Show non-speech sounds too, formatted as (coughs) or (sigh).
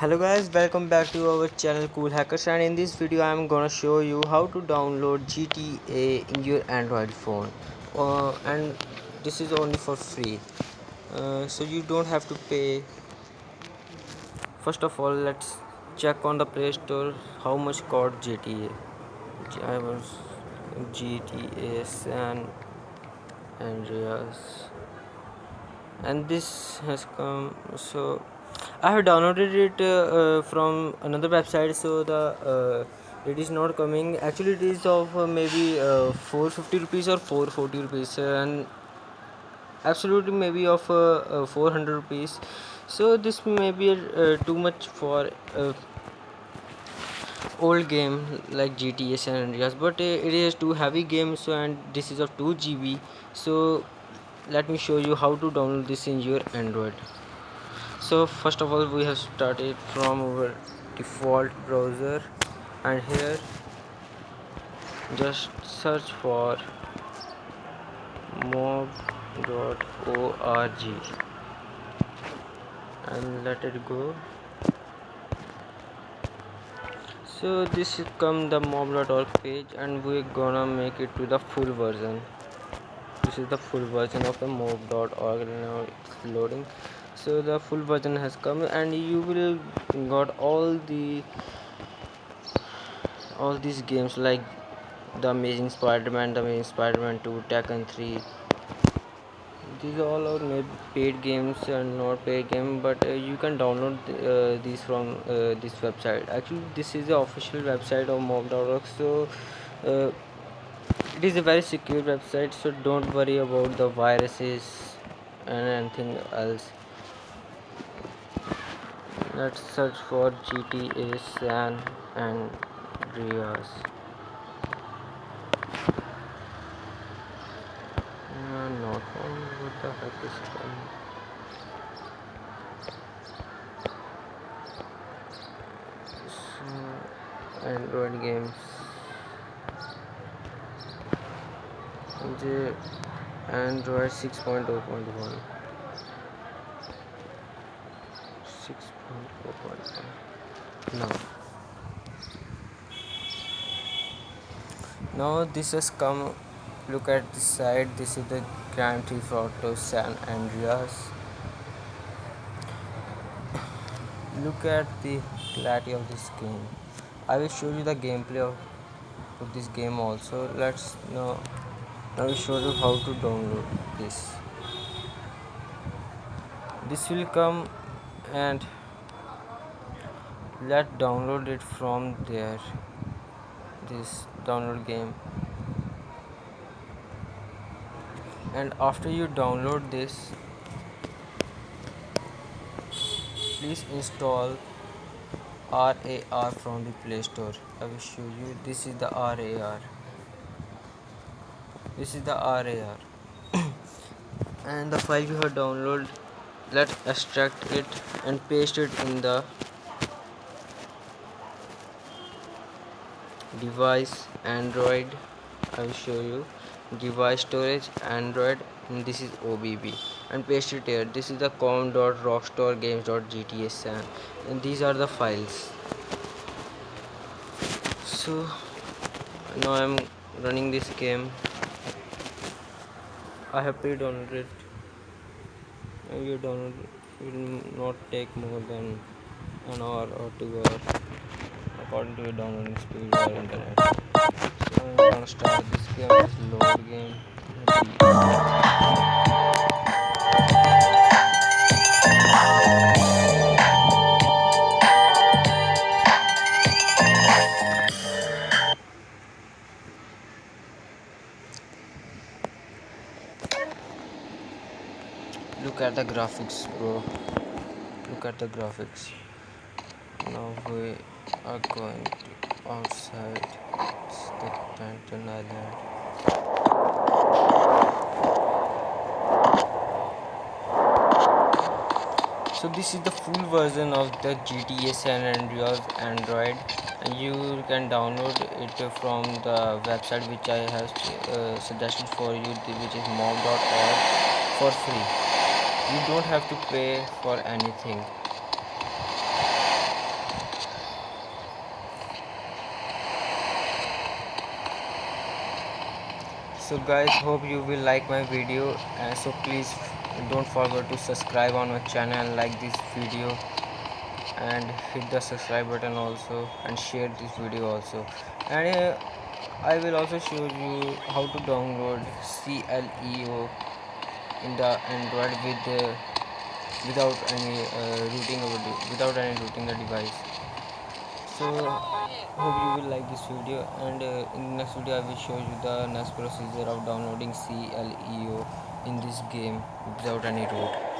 hello guys welcome back to our channel cool hackers and in this video i'm gonna show you how to download gta in your android phone. Uh, and this is only for free. Uh, so you don't have to pay. First of all let's check on the play store how much cost gta i was gta san andreas. And this has come so I have downloaded it uh, from another website so the uh, it is not coming. Actually it is of uh, maybe uh, 450 rupees or 440 rupees and absolutely maybe of uh, uh, 400 rupees. So this may be uh, too much for uh, old game like GTA San Andreas but uh, it is too heavy game so and this is of 2 GB so let me show you how to download this in your Android so first of all we have started from our default browser and here just search for mob.org and let it go. So this is come the mob.org page and we're gonna make it to the full version. This is the full version of the mob.org now it's loading so the full version has come and you will got all the all these games like the amazing spider-man the amazing spider-man 2 tekken 3 these all are made paid games and not paid game but uh, you can download uh, these from uh, this website. Actually this is the official website of mob.org so uh, it is a very secure website so don't worry about the viruses and anything else let's search for GTA San Andreas. Uh, not found what the heck is coming so, Android games. The Android 6.0.1 6.0.1 now now this has come look at the side. This is the Grand Theft Auto San Andreas. Look at the clarity of this game. I will show you the gameplay of, of this game also. Let's now I will show you how to download this. This will come and let's download it from there. This download game. And after you download this please install RAR from the Play Store. I will show you. This is the RAR this is the RAR (coughs) and the file you have downloaded let's extract it and paste it in the device android i will show you. Device storage android and this is obb and paste it here. This is the com.rockstargames.gta san and these are the files. So now i'm running this game. I have pre-downloaded it. You download it will not take more than an hour or two hours according to your downloading speed or internet. So I'm gonna start this game? It's load game. Look at the graphics bro. Look at the graphics. Now we are going outside the Panton Island. So this is the full version of the GTA San Andreas Android and you can download it from the website which I have uh, suggested for you which is mob.org for free. You don't have to pay for anything so guys hope you will like my video uh, so please don't forget to subscribe on my channel like this video and hit the subscribe button also and share this video also. And uh, I will also show you how to download CLEO in the Android with uh, without any uh, rooting without any rooting the device so hope you will like this video and uh, in the next video I will show you the next procedure of downloading CLEO in this game without any root